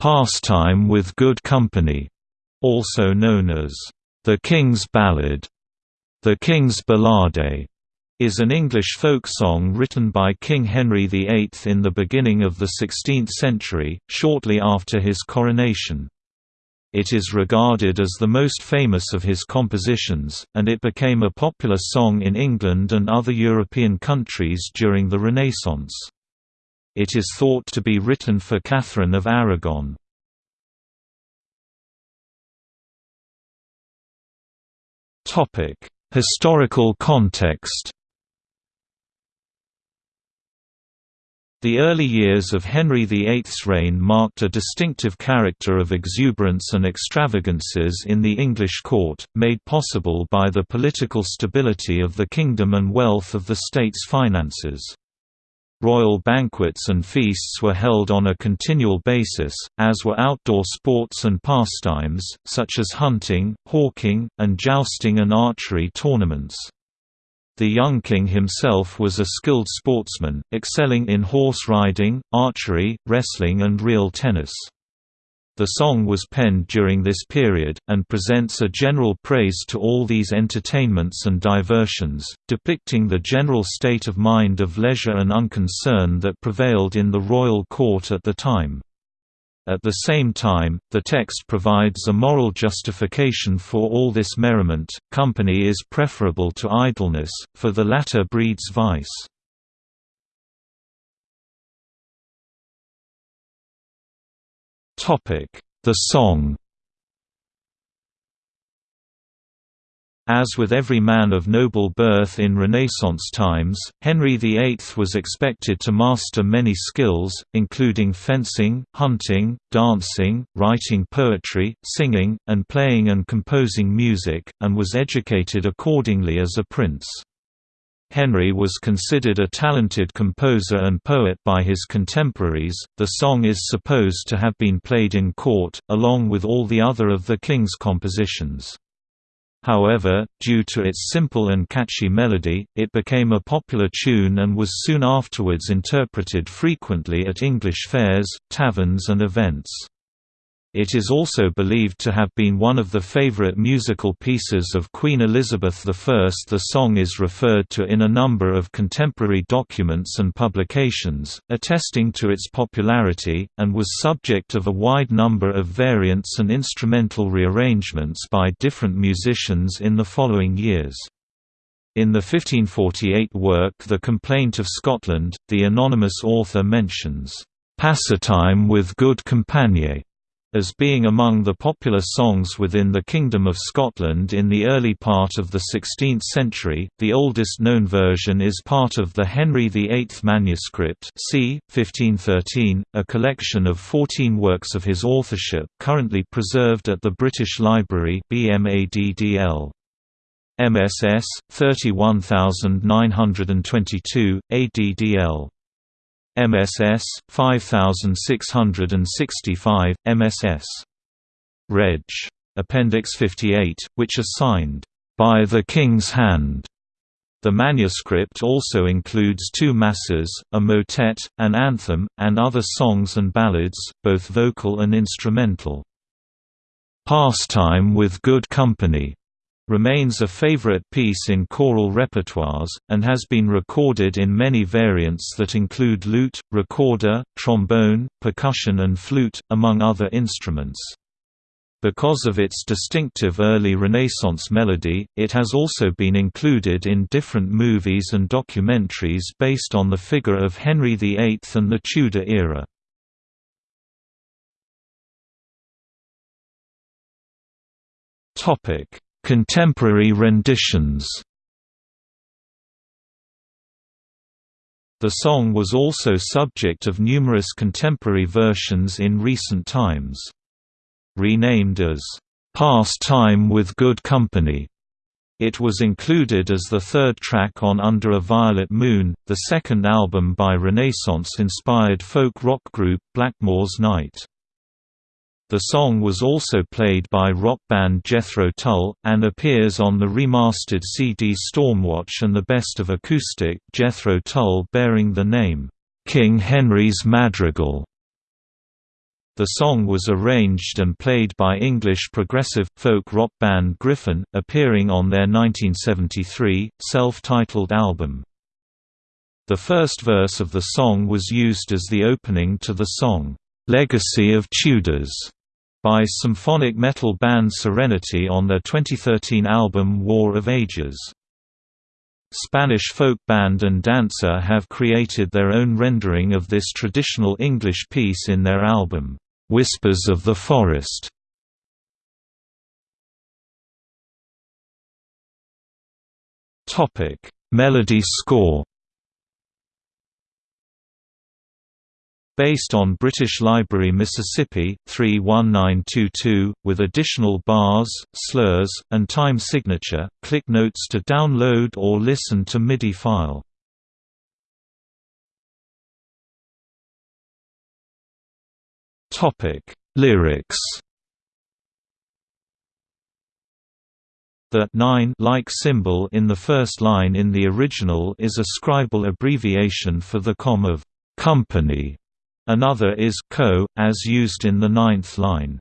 Pastime with Good Company, also known as The King's Ballad, The King's Ballade, is an English folk song written by King Henry VIII in the beginning of the 16th century, shortly after his coronation. It is regarded as the most famous of his compositions, and it became a popular song in England and other European countries during the Renaissance. It is thought to be written for Catherine of Aragon. Historical context The early years of Henry VIII's reign marked a distinctive character of exuberance and extravagances in the English court, made possible by the political stability of the kingdom and wealth of the state's finances. Royal banquets and feasts were held on a continual basis, as were outdoor sports and pastimes, such as hunting, hawking, and jousting and archery tournaments. The young king himself was a skilled sportsman, excelling in horse riding, archery, wrestling and real tennis. The song was penned during this period, and presents a general praise to all these entertainments and diversions, depicting the general state of mind of leisure and unconcern that prevailed in the royal court at the time. At the same time, the text provides a moral justification for all this merriment. Company is preferable to idleness, for the latter breeds vice. The song. As with every man of noble birth in Renaissance times, Henry VIII was expected to master many skills, including fencing, hunting, dancing, writing poetry, singing, and playing and composing music, and was educated accordingly as a prince. Henry was considered a talented composer and poet by his contemporaries. The song is supposed to have been played in court, along with all the other of the king's compositions. However, due to its simple and catchy melody, it became a popular tune and was soon afterwards interpreted frequently at English fairs, taverns and events. It is also believed to have been one of the favorite musical pieces of Queen Elizabeth I. The song is referred to in a number of contemporary documents and publications, attesting to its popularity, and was subject of a wide number of variants and instrumental rearrangements by different musicians in the following years. In the 1548 work The Complaint of Scotland, the anonymous author mentions, "...pastime with good compagnie." As being among the popular songs within the Kingdom of Scotland in the early part of the 16th century. The oldest known version is part of the Henry VIII manuscript, c. 1513, a collection of 14 works of his authorship currently preserved at the British Library BMADDL. MSS 31922 ADDL MSS 5665 MSS Reg. Appendix 58 which are signed by the King's hand. The manuscript also includes two masses, a motet, an anthem, and other songs and ballads, both vocal and instrumental. Pastime with Good Company remains a favorite piece in choral repertoires, and has been recorded in many variants that include lute, recorder, trombone, percussion and flute, among other instruments. Because of its distinctive early Renaissance melody, it has also been included in different movies and documentaries based on the figure of Henry VIII and the Tudor era. Topic Contemporary renditions The song was also subject of numerous contemporary versions in recent times. Renamed as, "'Pastime with Good Company' It was included as the third track on Under a Violet Moon, the second album by Renaissance-inspired folk rock group Blackmore's Night. The song was also played by rock band Jethro Tull, and appears on the remastered CD Stormwatch and the Best of Acoustic Jethro Tull bearing the name, "'King Henry's Madrigal". The song was arranged and played by English progressive, folk rock band Gryphon, appearing on their 1973, self-titled album. The first verse of the song was used as the opening to the song, "'Legacy of Tudors' by symphonic metal band Serenity on their 2013 album War of Ages. Spanish folk band and dancer have created their own rendering of this traditional English piece in their album, Whispers of the Forest. Melody score. Based on British Library Mississippi 31922 with additional bars, slurs, and time signature. Click notes to download or listen to MIDI file. Lyrics. The 9 like symbol in the first line in the original is a scribal abbreviation for the com of company. Another is co, as used in the ninth line.